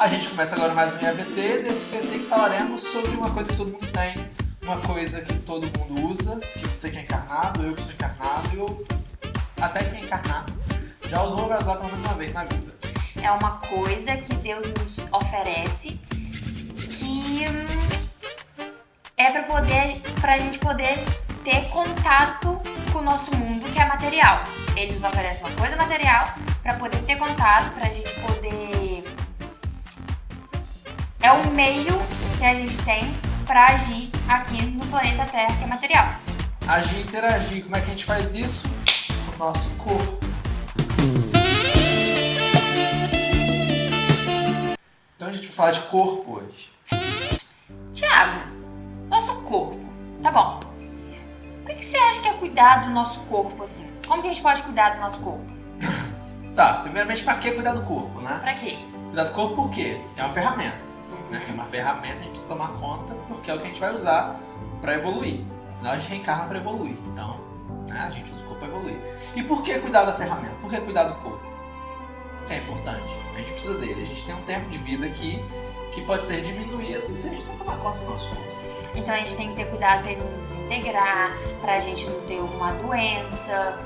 A gente começa agora mais um IAVT, nesse VT que falaremos sobre uma coisa que todo mundo tem, uma coisa que todo mundo usa, que você que é encarnado, eu que sou encarnado, eu até que é encarnado, já usou ou vai usar pelo menos uma vez na vida. É uma coisa que Deus nos oferece que hum, é para poder, pra gente poder ter contato com o nosso mundo que é material. Ele nos oferece uma coisa material para poder ter contato, pra gente poder é um meio que a gente tem para agir aqui no planeta Terra, que é material. Agir, interagir, como é que a gente faz isso? O nosso corpo. Então a gente vai falar de corpo hoje. Tiago, nosso corpo, tá bom. O que, que você acha que é cuidar do nosso corpo, assim? Como que a gente pode cuidar do nosso corpo? Tá, primeiramente, pra que cuidar do corpo, né? Pra quê? Cuidar do corpo por quê? É uma ferramenta. Né? Uma ferramenta, a gente precisa tomar conta porque é o que a gente vai usar para evoluir. Afinal, a gente reencarna para evoluir. Então, né, a gente usa o corpo para evoluir. E por que cuidar da ferramenta? Por que cuidar do corpo? Porque é importante. A gente precisa dele. A gente tem um tempo de vida aqui que pode ser diminuído se a gente não tomar conta do nosso corpo. Então a gente tem que ter cuidado para ele não desintegrar, para a gente não ter uma doença,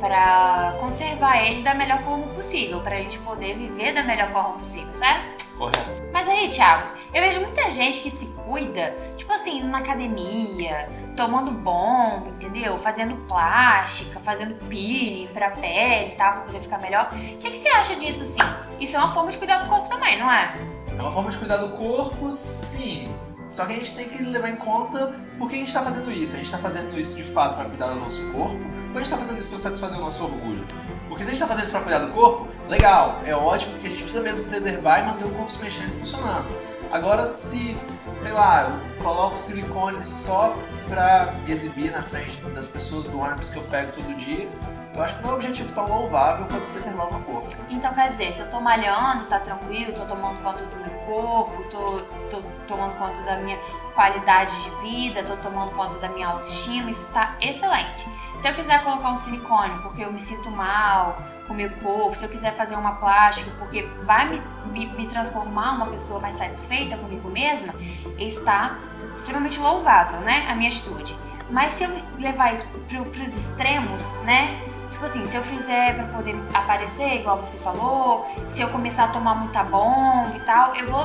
para conservar ele da melhor forma possível, para a gente poder viver da melhor forma possível, certo? Correto. Aí, Thiago, eu vejo muita gente que se cuida, tipo assim, indo na academia, tomando bomba, entendeu? Fazendo plástica, fazendo peeling pra pele, tá? Pra poder ficar melhor. O que, que você acha disso, assim? Isso é uma forma de cuidar do corpo também, não é? É uma forma de cuidar do corpo, sim. Só que a gente tem que levar em conta por que a gente está fazendo isso. A gente está fazendo isso de fato para cuidar do nosso corpo ou a gente está fazendo isso para satisfazer o nosso orgulho? Porque se a gente está fazendo isso para cuidar do corpo, legal, é ótimo, porque a gente precisa mesmo preservar e manter o corpo se mexendo e funcionando. Agora, se, sei lá, eu coloco silicone só para exibir na frente das pessoas do ônibus que eu pego todo dia, eu acho que não é um objetivo tão louvável quanto preservar o meu corpo. Então quer dizer, se eu tô malhando, tá tranquilo, tô tomando conta do meu corpo, tô, tô tomando conta da minha qualidade de vida, tô tomando conta da minha autoestima, isso tá excelente. Se eu quiser colocar um silicone porque eu me sinto mal com o meu corpo, se eu quiser fazer uma plástica porque vai me, me, me transformar uma pessoa mais satisfeita comigo mesma, está extremamente louvável, né, a minha atitude. Mas se eu levar isso para os extremos, né, tipo assim, se eu fizer para poder aparecer, igual você falou, se eu começar a tomar muita bomba e tal, eu vou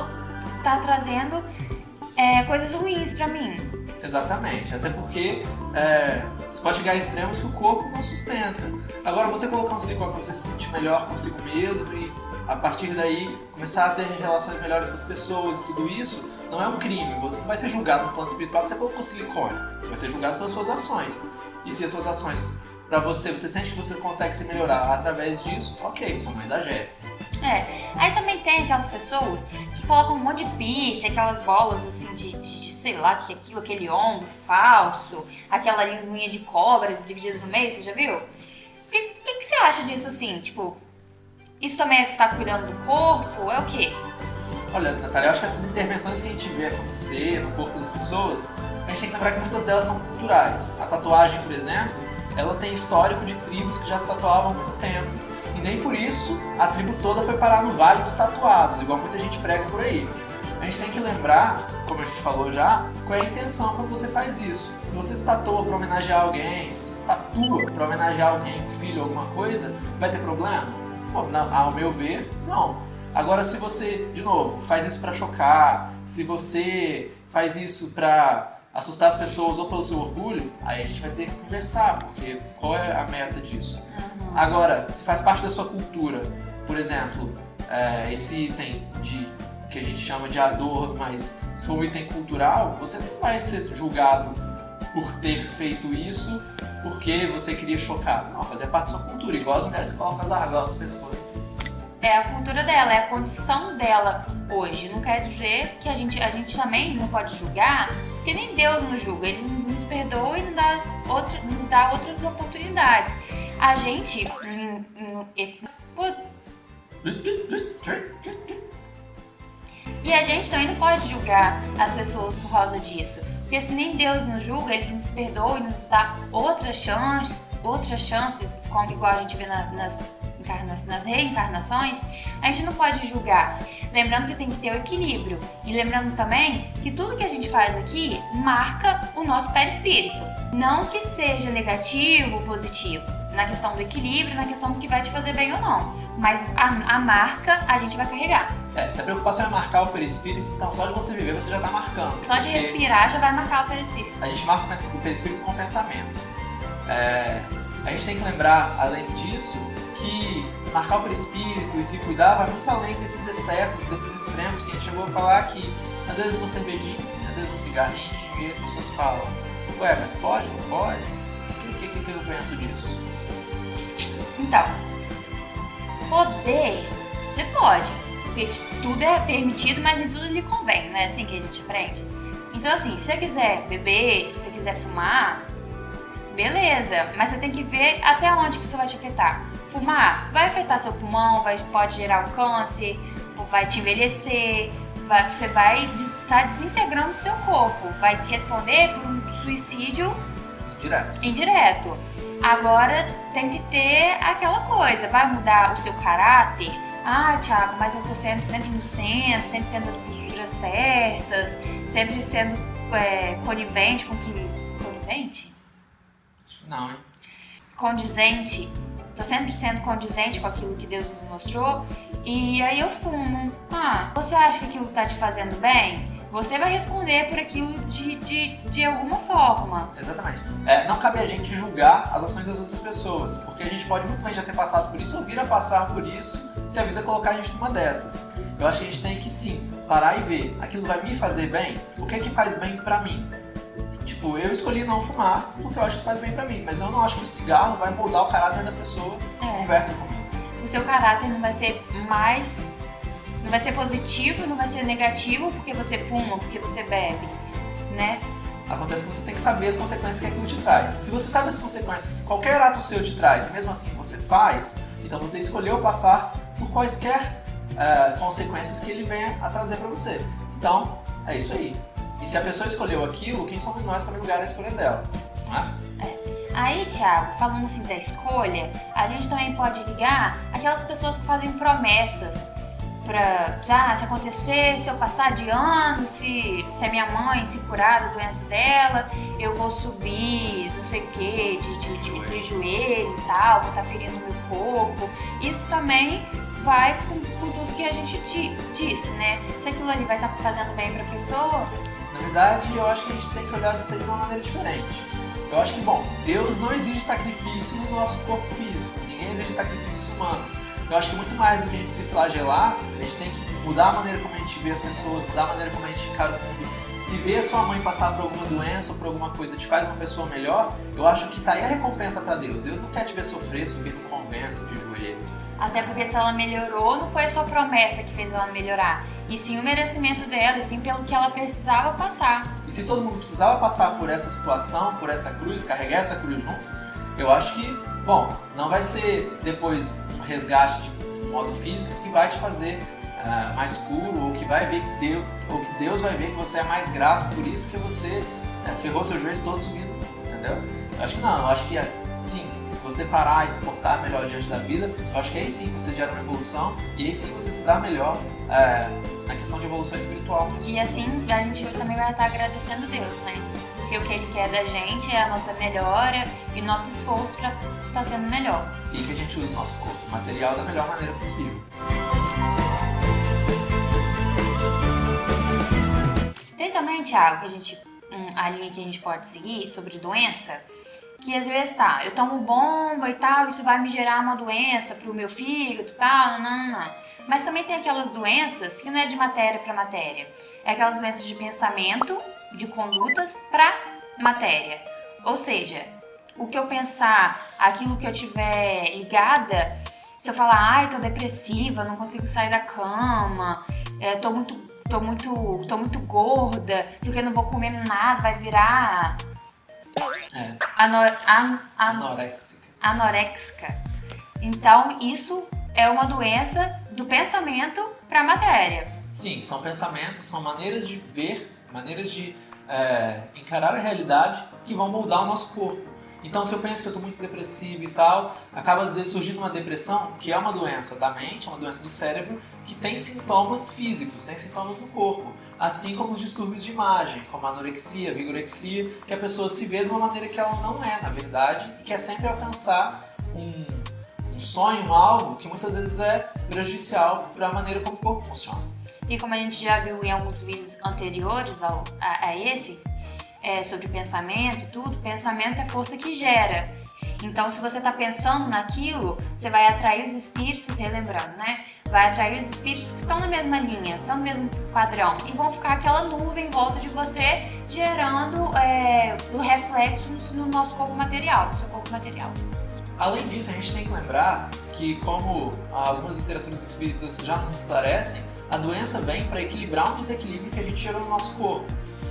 estar tá trazendo é, coisas ruins para mim. Exatamente, até porque é, você pode chegar a extremos que o corpo não sustenta. Agora, você colocar um silicone para você se sentir melhor consigo mesmo e a partir daí começar a ter relações melhores com as pessoas e tudo isso, não é um crime. Você não vai ser julgado no plano espiritual que você colocou silicone. Você vai ser julgado pelas suas ações. E se as suas ações para você, você sente que você consegue se melhorar através disso, ok, isso não exagere. É, aí também tem aquelas pessoas colocam um monte de pizza, aquelas bolas assim de, de sei lá, que aquilo, aquele ombro falso, aquela linguinha de cobra dividida no meio, você já viu? O que, que, que, você acha disso assim? Tipo, isso também é tá cuidando do corpo? É o quê? Olha, Natália, eu acho que essas intervenções que a gente vê acontecer no corpo das pessoas, a gente tem que lembrar que muitas delas são culturais. A tatuagem, por exemplo, ela tem histórico de tribos que já se tatuavam há muito tempo. E nem por isso a tribo toda foi parar no Vale dos Tatuados, igual muita gente prega por aí a gente tem que lembrar, como a gente falou já, qual é a intenção quando você faz isso. Se você se tatua para homenagear alguém, se você se tatua para homenagear alguém, filho, alguma coisa, vai ter problema? Não, ao meu ver, não. Agora, se você, de novo, faz isso para chocar, se você faz isso para assustar as pessoas ou pelo seu orgulho, aí a gente vai ter que conversar, porque qual é a meta disso? Agora, se faz parte da sua cultura, por exemplo, é, esse item de que a gente chama de adorno, mas se for um item cultural, você não vai ser julgado por ter feito isso porque você queria chocar. Não, fazer parte da sua cultura, igual as mulheres que colocam as argolas no pescoço. É a cultura dela, é a condição dela hoje. Não quer dizer que a gente, a gente também não pode julgar, porque nem Deus nos julga, Ele nos perdoa e nos dá, outra, nos dá outras oportunidades. A gente. E a gente também não pode julgar as pessoas por causa disso. Porque se nem Deus nos julga, Ele nos perdoa e nos dá outras chances, outras chances, igual a gente vê na, nas nas reencarnações, a gente não pode julgar. Lembrando que tem que ter o equilíbrio. E lembrando também que tudo que a gente faz aqui marca o nosso perispírito. Não que seja negativo ou positivo, na questão do equilíbrio, na questão do que vai te fazer bem ou não. Mas a, a marca a gente vai carregar. É, se a preocupação é marcar o perispírito, então só de você viver você já está marcando. Só de respirar já vai marcar o perispírito. A gente marca o perispírito com pensamentos. É, a gente tem que lembrar, além disso, que marcar o perispírito e se cuidar vai muito além desses excessos, desses extremos que a gente chegou a falar aqui. Às vezes uma cervejinha, às vezes um cigarrinho, e as pessoas falam, ué, mas pode? Não pode? O que, que, que eu penso disso? Então, poder, você pode. Porque tudo é permitido, mas nem tudo lhe convém, não é assim que a gente aprende? Então, assim, se você quiser beber, se você quiser fumar, beleza, mas você tem que ver até onde que isso vai te afetar. Fumar vai afetar seu pulmão, vai, pode gerar um câncer, vai te envelhecer, vai, você vai estar tá desintegrando o seu corpo, vai responder por um suicídio indireto. indireto. Agora tem que ter aquela coisa, vai mudar o seu caráter? Ah, Thiago, mas eu tô sendo sempre no centro, sempre tendo as posturas certas, sempre sendo é, conivente com que. Conivente? Não, hein? Condizente. Tô sempre sendo condizente com aquilo que Deus me mostrou. E aí eu fumo. Ah, você acha que aquilo tá te fazendo bem? Você vai responder por aquilo de, de, de alguma forma. Exatamente. É, não cabe a gente julgar as ações das outras pessoas, porque a gente pode muito bem já ter passado por isso ou vir a passar por isso se a vida colocar a gente numa dessas. Eu acho que a gente tem que sim parar e ver aquilo vai me fazer bem? O que é que faz bem para mim? Tipo, eu escolhi não fumar porque eu acho que faz bem para mim, mas eu não acho que o cigarro vai moldar o caráter da pessoa que é. conversa comigo. O seu caráter não vai ser mais não vai ser positivo, não vai ser negativo porque você fuma, porque você bebe, né? Acontece que você tem que saber as consequências que aquilo te traz. Se você sabe as consequências que qualquer ato seu te traz, e mesmo assim você faz, então você escolheu passar por quaisquer uh, consequências que ele venha a trazer para você. Então, é isso aí. E se a pessoa escolheu aquilo, quem somos nós para julgar a escolha dela? Não é? é. Aí, Thiago, falando assim da escolha, a gente também pode ligar aquelas pessoas que fazem promessas pra, ah, se acontecer, se eu passar de ano, se, se a minha mãe se curar da doença dela, eu vou subir, não sei o que, de, de, de, de, joelho e tal, vou estar tá ferindo meu corpo. Isso também vai com, com tudo que a gente disse, né? Se aquilo ali vai estar tá fazendo bem pra pessoa. Na verdade, eu acho que a gente tem que olhar isso aí de uma maneira diferente. Eu acho que, bom, Deus não exige sacrifícios no nosso corpo físico, ninguém exige sacrifícios humanos. Eu acho que muito mais do que a gente se flagelar, a gente tem que mudar a maneira como a gente vê as pessoas, mudar a maneira como a gente encara o mundo. Se ver sua mãe passar por alguma doença ou por alguma coisa te faz uma pessoa melhor, eu acho que tá aí a recompensa para Deus. Deus não quer te ver sofrer, subir no convento, de joelho. Até porque se ela melhorou, não foi a sua promessa que fez ela melhorar, e sim o merecimento dela, e sim pelo que ela precisava passar. E se todo mundo precisava passar por essa situação, por essa cruz, carregar essa cruz juntos, eu acho que, bom, não vai ser depois resgate de modo físico que vai te fazer uh, mais puro ou que vai ver que Deus, ou que Deus vai ver que você é mais grato por isso porque você né, ferrou seu joelho todo subindo, entendeu? Eu acho que não, eu acho que sim, se você parar e se portar melhor diante da vida, eu acho que aí sim você gera uma evolução e aí sim você se dá melhor uh, na questão de evolução espiritual. E assim a gente também vai estar agradecendo Deus, né? porque o que ele quer da gente é a nossa melhora e nosso esforço para estar tá sendo melhor. E que a gente use nosso corpo material da melhor maneira possível. Tem também, Thiago, que a gente, um, a linha que a gente pode seguir sobre doença, que às vezes tá, eu tomo bomba e tal, isso vai me gerar uma doença pro meu fígado e tal, não, não, não. Mas também tem aquelas doenças que não é de matéria para matéria, é aquelas doenças de pensamento de condutas para matéria. Ou seja, o que eu pensar, aquilo que eu tiver ligada, se eu falar, ai, tô depressiva, não consigo sair da cama, é, tô muito, tô muito, tô muito gorda, se eu não vou comer nada, vai virar. Anor, an, an, anoréxica. anoréxica. Então, isso é uma doença do pensamento para a matéria. Sim, são pensamentos, são maneiras de ver, maneiras de é, encarar a realidade que vão moldar o nosso corpo. Então, se eu penso que eu estou muito depressivo e tal, acaba às vezes surgindo uma depressão, que é uma doença da mente, é uma doença do cérebro, que tem sintomas físicos, tem sintomas no corpo. Assim como os distúrbios de imagem, como anorexia, vigorexia, que a pessoa se vê de uma maneira que ela não é, na verdade, e quer sempre alcançar um, um sonho, um alvo, que muitas vezes é prejudicial para a maneira como o corpo funciona. E como a gente já viu em alguns vídeos anteriores ao, a, a esse, é, sobre pensamento e tudo, pensamento é força que gera. Então, se você está pensando naquilo, você vai atrair os espíritos, relembrando, né? Vai atrair os espíritos que estão na mesma linha, estão no mesmo padrão e vão ficar aquela nuvem em volta de você, gerando é, o reflexo no nosso corpo material, no seu corpo material. Além disso, a gente tem que lembrar que, como algumas literaturas espíritas já nos esclarecem, a doença vem para equilibrar um desequilíbrio que a gente gerou no nosso corpo.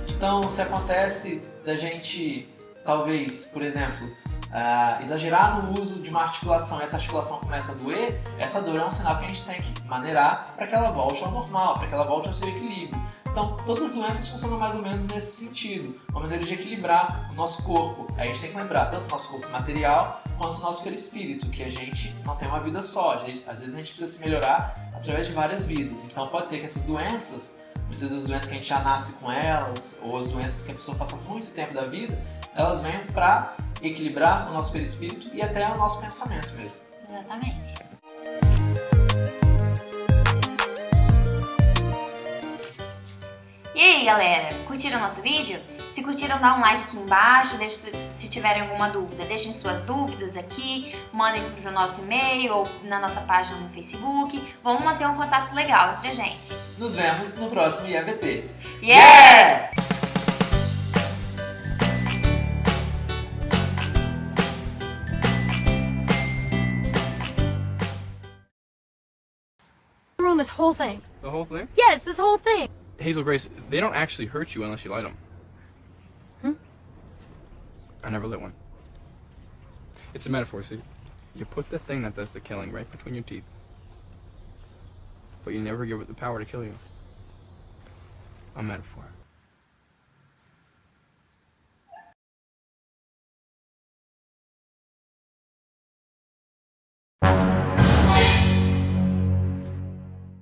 Então, se acontece da gente, talvez, por exemplo, uh, exagerar no uso de uma articulação essa articulação começa a doer, essa dor é um sinal que a gente tem que maneirar para que ela volte ao normal, para que ela volte ao seu equilíbrio. Então, todas as doenças funcionam mais ou menos nesse sentido, uma maneira de equilibrar o nosso corpo. A gente tem que lembrar tanto o nosso corpo material quanto o nosso perispírito, que a gente não tem uma vida só. Gente, às vezes a gente precisa se melhorar através de várias vidas. Então, pode ser que essas doenças muitas vezes as doenças que a gente já nasce com elas, ou as doenças que a pessoa passa muito tempo da vida, elas vêm para equilibrar o nosso perispírito e até o nosso pensamento mesmo. Exatamente. E aí, galera, curtiram o nosso vídeo? Se curtiram, dá um like aqui embaixo, deixe, se tiverem alguma dúvida, deixem suas dúvidas aqui, mandem para o nosso e-mail ou na nossa página no Facebook. Vamos manter um contato legal entre a gente. Nos vemos no próximo IAVT. Yeah! This whole thing. The whole thing? Yes, this whole thing. Hazel Grace, they don't actually hurt you unless you light them. Hmm? I never lit one. It's a metaphor, see? You put the thing that does the killing right between your teeth. But you never give it the power to kill you. A metaphor.